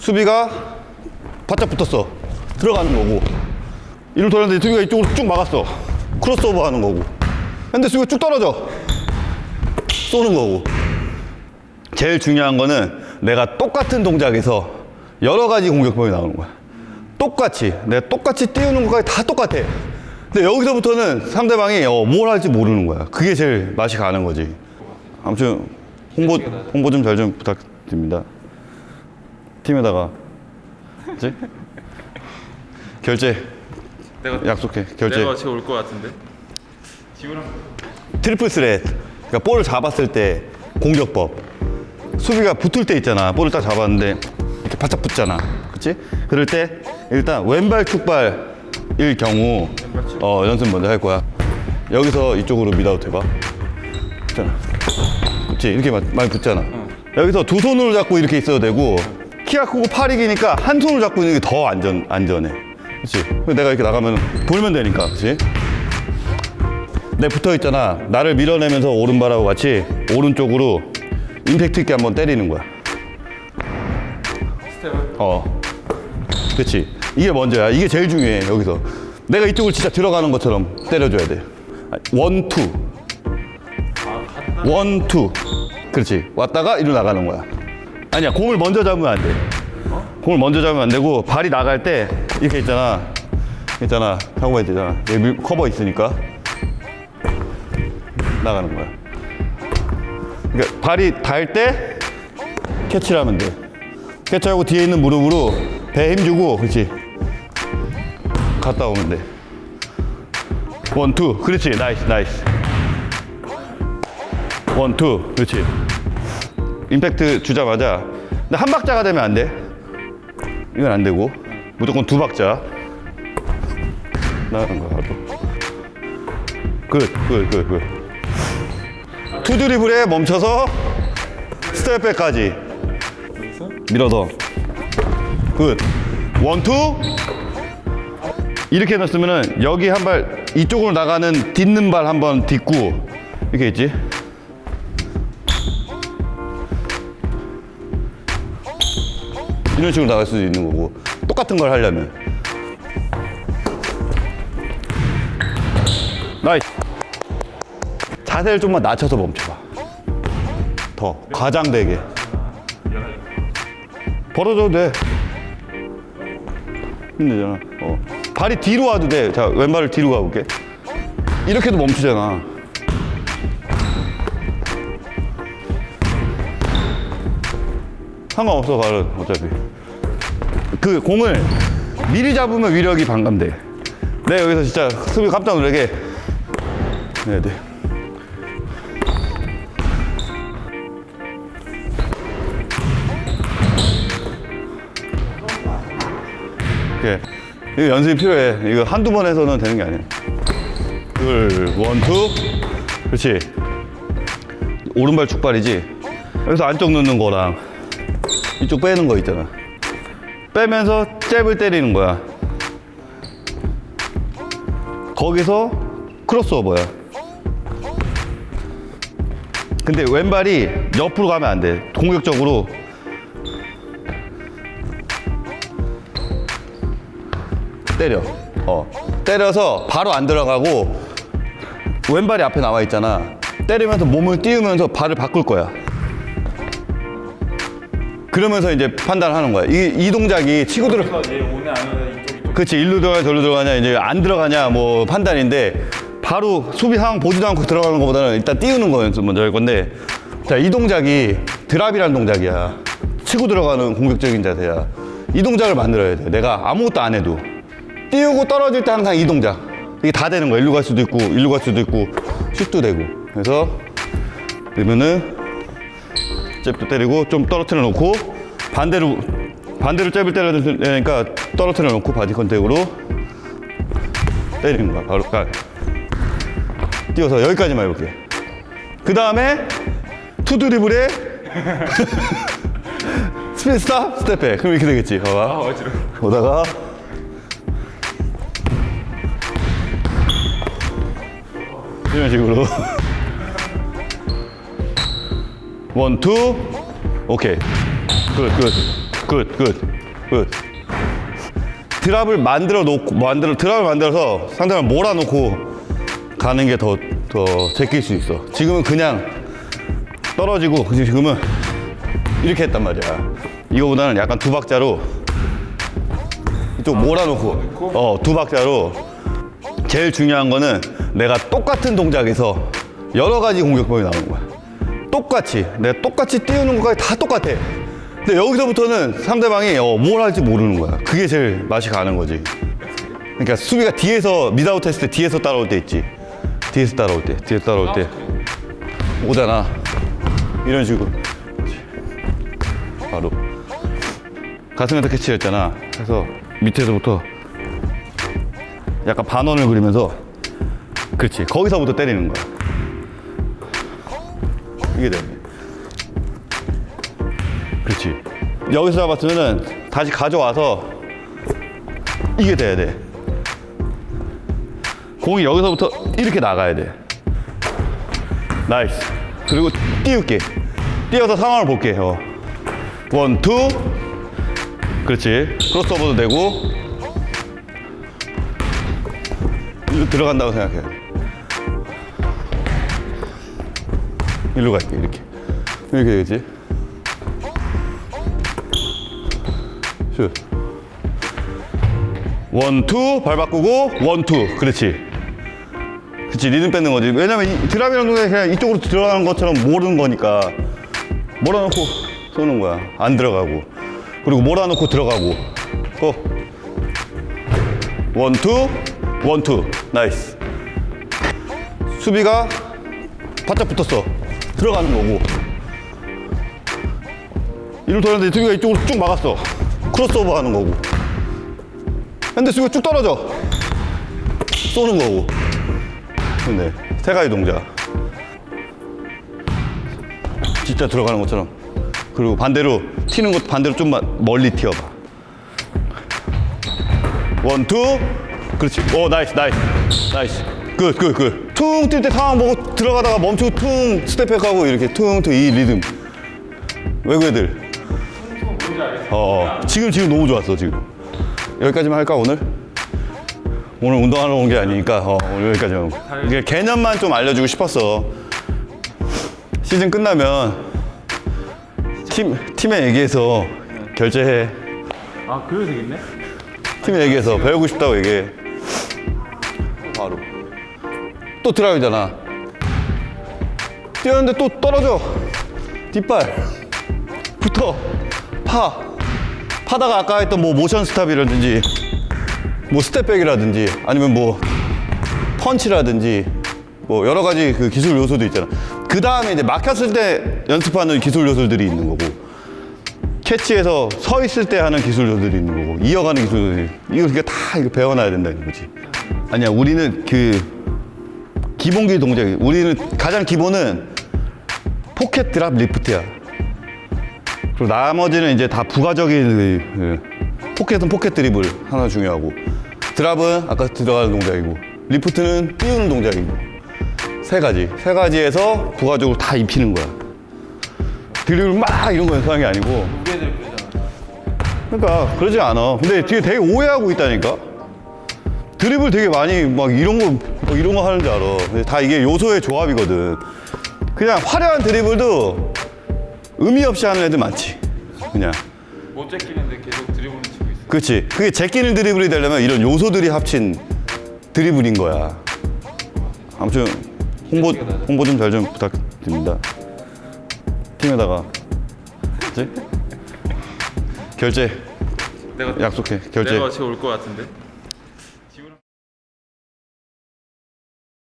수비가 바짝 붙었어. 들어가는 거고. 이를 돌았는데 수비가 이쪽으로 쭉 막았어. 크로스오버 하는 거고. 근데 수비가 쭉 떨어져. 쏘는 거고. 제일 중요한 거는 내가 똑같은 동작에서 여러 가지 공격법이 나오는 거야. 똑같이. 내가 똑같이 띄우는 것까지 다 똑같아. 근데 여기서부터는 상대방이 어, 뭘 할지 모르는 거야. 그게 제일 맛이 가는 거지. 아무튼 홍보, 홍보 좀 잘좀 부탁드립니다. 팀에다가. 그치? 결제 내가 약속해. 결제. 내가 같이 올것 같은데. 지훈아. triple threat. 그러니까 볼을 잡았을 때 공격법. 수비가 붙을 때 있잖아. 볼을 딱 잡았는데 이렇게 바짝 붙잖아. 그렇지? 그럴 때 일단 왼발 축발일 경우 어, 연습 먼저 할 거야. 여기서 이쪽으로 미다웃 해봐. 붙잖아. 그렇지? 이렇게 마- 많이 붙잖아. 여기서 두 손으로 잡고 이렇게 있어도 되고 키가 크고 팔이 기니까 한 손으로 잡고 있는 게 더 안전 안전해. 그렇지? 내가 이렇게 나가면 돌면 되니까. 그렇지? 내 붙어 있잖아. 나를 밀어내면서 오른발하고 같이 오른쪽으로 임팩트 있게 한번 때리는 거야. 어. 그렇지. 이게 먼저야. 이게 제일 중요해. 여기서. 내가 이쪽을 진짜 들어가는 것처럼 때려줘야 돼. 아, one, two. one, two. 그렇지. 왔다가 이리로 나가는 거야. 아니야. 공을 먼저 잡으면 안 돼. 공을 먼저 잡으면 안 되고 발이 나갈 때 이렇게 있잖아. 있잖아. 하고 있잖아. 여기 밀- 커버 있으니까 나가는 거야. 그러니까 발이 닿을 때 캐치를 하면 돼. 캐치하고 뒤에 있는 무릎으로 배에 힘주고 그렇지. 갔다 오면 돼. one, two. 그렇지. nice, nice. one, two. 그렇지. 임팩트 주자마자. 근데 한 박자가 되면 안 돼. 이건 안 되고. 무조건 두 박자. 나가는 거야, 바로. good, good, good, good. two 드리블에 멈춰서 step back까지. 밀어서 good one two 이렇게 넣었으면은 여기 한 발 이쪽으로 나가는 딛는 발 한 번 딛고 이렇게 있지 이런 식으로 나갈 수도 있는 거고 똑같은 걸 하려면 nice 자세를 좀만 낮춰서 멈춰봐 더 과장되게 벌어져도 돼. 힘들잖아. 어. 발이 뒤로 와도 돼. 자, 왼발을 뒤로 가볼게. 이렇게도 멈추잖아. 상관없어, 발은 어차피. 그 공을 미리 잡으면 위력이 반감돼. 내가 여기서 진짜 수비 깜짝 놀라게 해야 돼. 이렇게 이거 연습이 필요해. 이거 한두 번 해서는 되는 게 아니야. 둘, one, two. 그렇지. 오른발 축발이지. 여기서 안쪽 넣는 거랑 이쪽 빼는 거 있잖아. 빼면서 잽을 때리는 거야. 거기서 크로스오버야. 근데 왼발이 옆으로 가면 안 돼. 공격적으로 때려. 어. 때려서 바로 안 들어가고 왼발이 앞에 나와 있잖아. 때리면서 몸을 띄우면서 발을 바꿀 거야. 그러면서 이제 판단하는 거야. 이, 이 동작이 치고 들어. 그치 일로 들어가냐 저로 들어가냐 이제 안 들어가냐 뭐 판단인데 바로 수비 상황 보지도 않고 들어가는 것보다는 일단 띄우는 거 연습 먼저 할 건데. 자 이 동작이 드랍이라는 동작이야. 치고 들어가는 공격적인 자세야. 이 동작을 만들어야 돼. 내가 아무것도 안 해도. 띄우고 떨어질 때 항상 이 동작. 이게 다 되는 거야. 일로 갈 수도 있고 일로 갈 수도 있고 슛도 되고. 그래서 그러면은 잽도 때리고 좀 떨어뜨려 놓고 반대로 반대로 잽을 때려야 되니까 떨어뜨려 놓고 body contact으로 때리는 거야 바로. 가 띄워서 여기까지만 해볼게. 그 다음에 two 드리블에 speed stop step back. 그럼 이렇게 되겠지 아 봐봐 어지러. 오다가 이런 식으로 one, two, 오케이 good, good good, good, good. Drop을 만들어 놓고 만들어 drop을 만들어서 상대방 몰아놓고 가는 게 더 더 제낄 수 있어. 지금은 그냥 떨어지고 그치, 지금은 이렇게 했단 말이야. 이거보다는 약간 두 박자로 이쪽 몰아놓고 어 두 박자로 제일 중요한 거는 내가 똑같은 동작에서 여러 가지 공격법이 나오는 거야. 똑같이 내가 똑같이 띄우는 것까지 다 똑같아. 근데 여기서부터는 상대방이 어, 뭘 할지 모르는 거야. 그게 제일 맛이 가는 거지. 그러니까 수비가 뒤에서 미다웃 했을 때 뒤에서 따라올 때 있지. 뒤에서 따라올 때, 뒤에서 따라올 때 오잖아. 이런 식으로. 바로 가슴에다 캐치했잖아. 그래서 밑에서부터 약간 반원을 그리면서 그렇지. 거기서부터 때리는 거야. 이게 돼. 그렇지. 여기서 잡았으면은 다시 가져와서 이게 돼야 돼. 공이 여기서부터 이렇게 나가야 돼. Nice. 그리고 띄울게. 띄어서 상황을 볼게. 어. One, two. 그렇지. 크로스오버도 되고. 들어간다고 생각해. 일로 갈게, 이렇게. 이렇게 되겠지? 슛. One, two, 발 바꾸고, one, two. 그렇지. 그렇지, 리듬 뺏는 거지. 왜냐면 이 drop이라는 동작이 그냥 이쪽으로 들어가는 것처럼 모는 거니까. 몰아놓고 쏘는 거야. 안 들어가고. 그리고 몰아놓고 들어가고. Go. One, two, one, two. Nice. 수비가 바짝 붙었어. 들어가는 거고. 일로 돌았는데 수비가 이쪽으로 쭉 막았어. 크로스오버 하는 거고. 근데 수비가 쭉 떨어져. 쏘는 거고. 근데 세 가지 동작. 진짜 들어가는 것처럼. 그리고 반대로 튀는 것도 반대로 좀 마- 멀리 튀어봐. One, two. 그렇지. 오, nice, nice. Nice. Good, good, good. 퉁 뛸 때 상황 보고 들어가다가 멈추고 퉁 step back하고 이렇게 퉁, 퉁, 이 리듬. 외국 애들. 어, 어. 지금, 지금 너무 좋았어, 지금. 여기까지만 할까, 오늘? 오늘 운동하러 온 게 아니니까, 어, 오늘 여기까지만. 이게 개념만 좀 알려주고 싶었어. 시즌 끝나면 팀, 팀에 얘기해서 결제해. 아 그래도 되겠네? 팀에 얘기해서 배우고 싶다고 얘기해. 바로. 또 드라이브잖아. 뛰었는데 또 떨어져. 뒷발. 붙어. 파. 파다가 아까 했던 뭐 motion stop이라든지 뭐 step back이라든지 아니면 뭐 펀치라든지 뭐 여러 가지 그 기술 요소도 있잖아. 그 다음에 이제 막혔을 때 연습하는 기술 요소들이 있는 거고 캐치해서 서 있을 때 하는 기술 요소들이 있는 거고 이어가는 기술들이 이거 그러니까 다 이거 배워놔야 된다는 거지. 아니야 우리는 그 기본기 동작이 우리는 가장 기본은 pocket drop lift야. 그리고 나머지는 이제 다 부가적인 그, 그 pocket은 pocket 드리블 하나 중요하고 drop은 아까 들어가는 동작이고 lift는 띄우는 동작이고 세 가지 세 가지에서 부가적으로 다 입히는 거야. 드리블 막 이런 거 연습하는 게 아니고 그러니까 그러지 않아. 근데 뒤에 되게 오해하고 있다니까. 드리블 되게 많이 막 이런 거 막 이런 거 하는 줄 알아. 다 이게 요소의 조합이거든. 그냥 화려한 드리블도 의미 없이 하는 애들 많지. 그냥. 못 제끼는데 계속 드리블을 치고 있어 그렇지. 그게 제끼는 드리블이 되려면 이런 요소들이 합친 드리블인 거야. 아무튼 홍보 홍보 좀 잘 좀 부탁드립니다. 팀에다가 그치? 결제 내가 약속해. 결제. 내가 같이 올 것 같은데